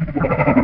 Yeah.